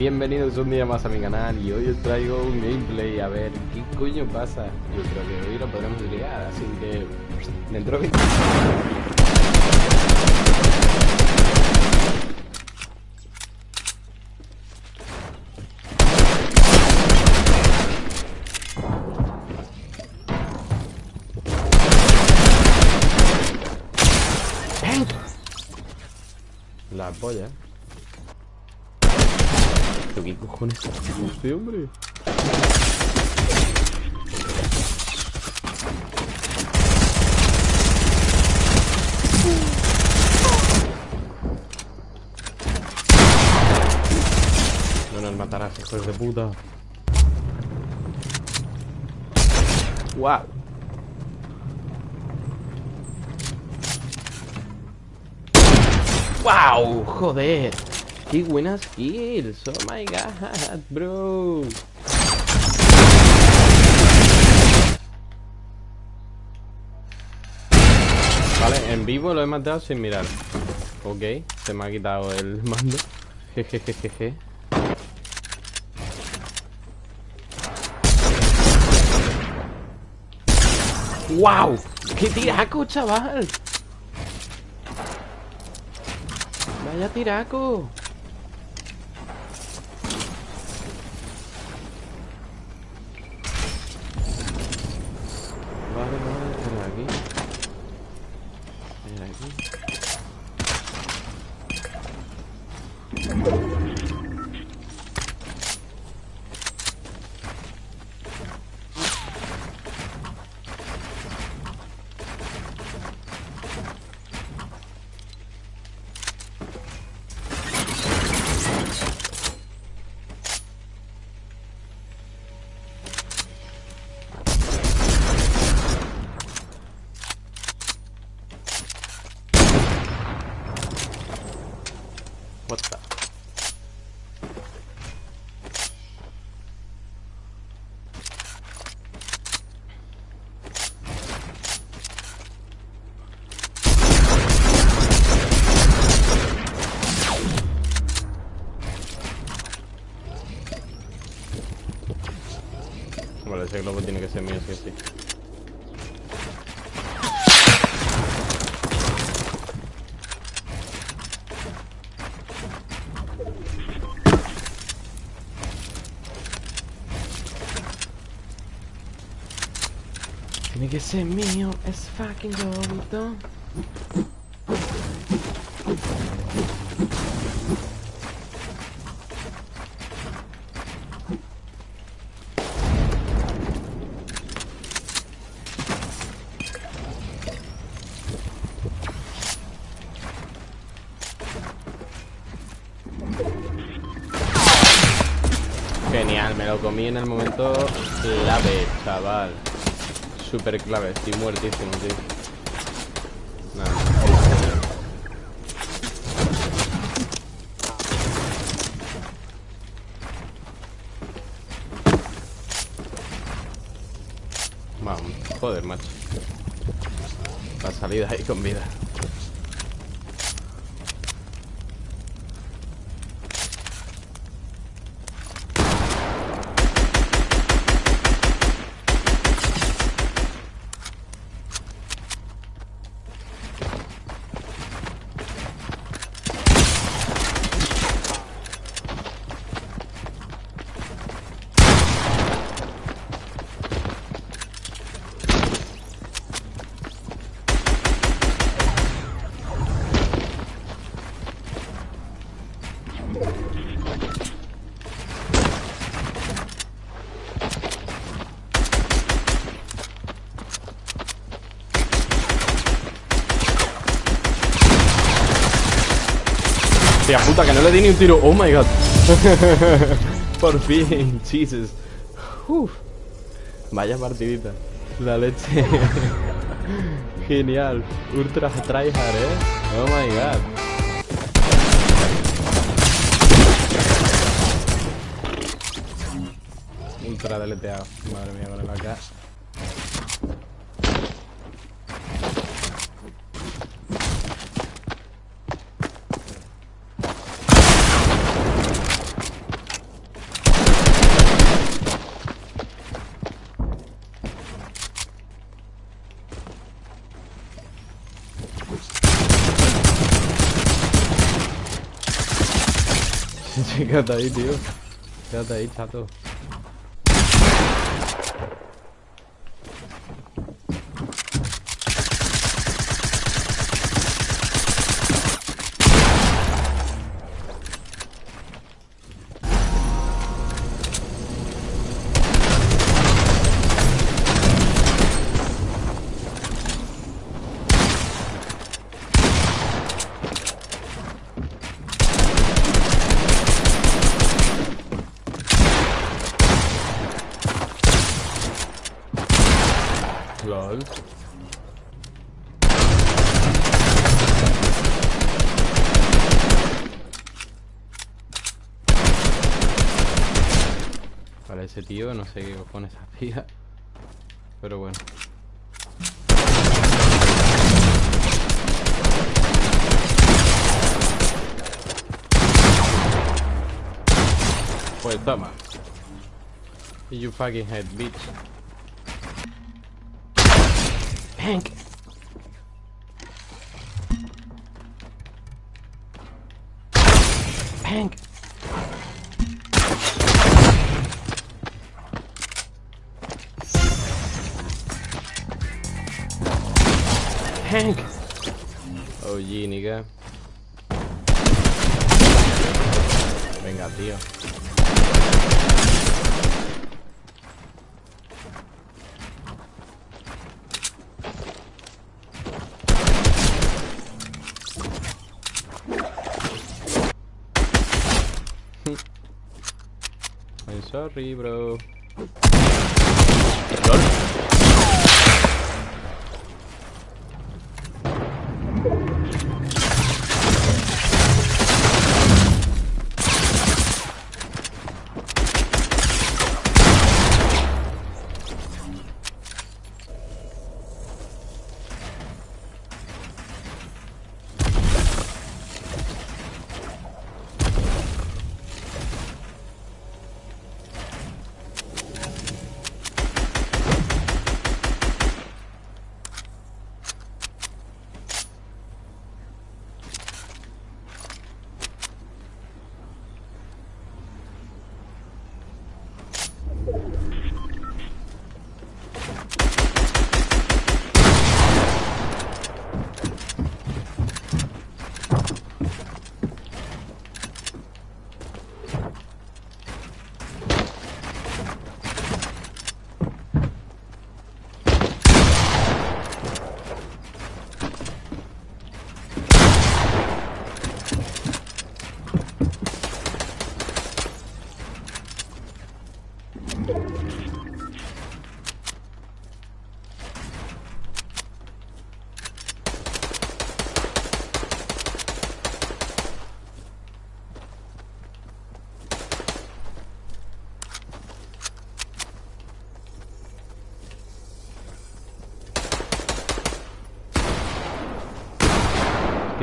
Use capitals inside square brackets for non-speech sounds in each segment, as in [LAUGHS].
Bienvenidos un día más a mi canal y hoy os traigo un gameplay a ver qué coño pasa. Yo creo que hoy lo podremos llegar, así que dentro de... La polla. ¿Pero qué cojones es este hombre? No nos matarás, hijos de puta. ¡Wow! ¡Wow! ¡Joder! ¡Qué buenas kills! ¡Oh my god, bro! Vale, en vivo lo he matado sin mirar. Ok, se me ha quitado el [LAUGHS] mando. Jejejeje. ¡Wow! ¡Qué tiraco, chaval! Vaya tiraco. Globo tiene que ser mío, sí sí. Tiene que ser mío, es fucking globito. Genial, me lo comí en el momento clave, chaval. Super clave, estoy muertísimo, tío. Vamos, joder, macho. La salida ahí con vida. Tía puta, que no le di ni un tiro. Oh my god. [LAUGHS] Por fin, Jesus. Uf. Vaya partidita. La leche. [LAUGHS] Genial. Ultra tryhard, eh. Oh my god. Ultra deleteado. Madre mía, con el AK. Quédate ahí, tío. Quédate ahí, chato. LOL. Vale, ese tío no sé qué cojones hacía. Pero bueno. Pues toma. You fucking head, bitch. Hank. Hank. Hank. Oh, G, nigga. Venga, tío. I'm sorry, bro.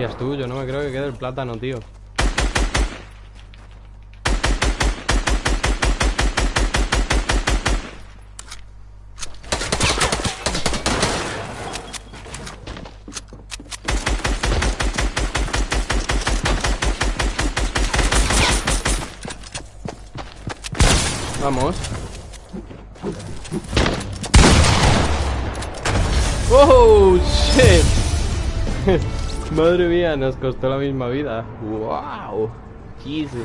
Es tuyo, no me creo que quede el plátano, tío. Vamos. ¡Oh, shit! [LAUGHS] Madre mía, nos costó la misma vida. ¡Wow! Jesus.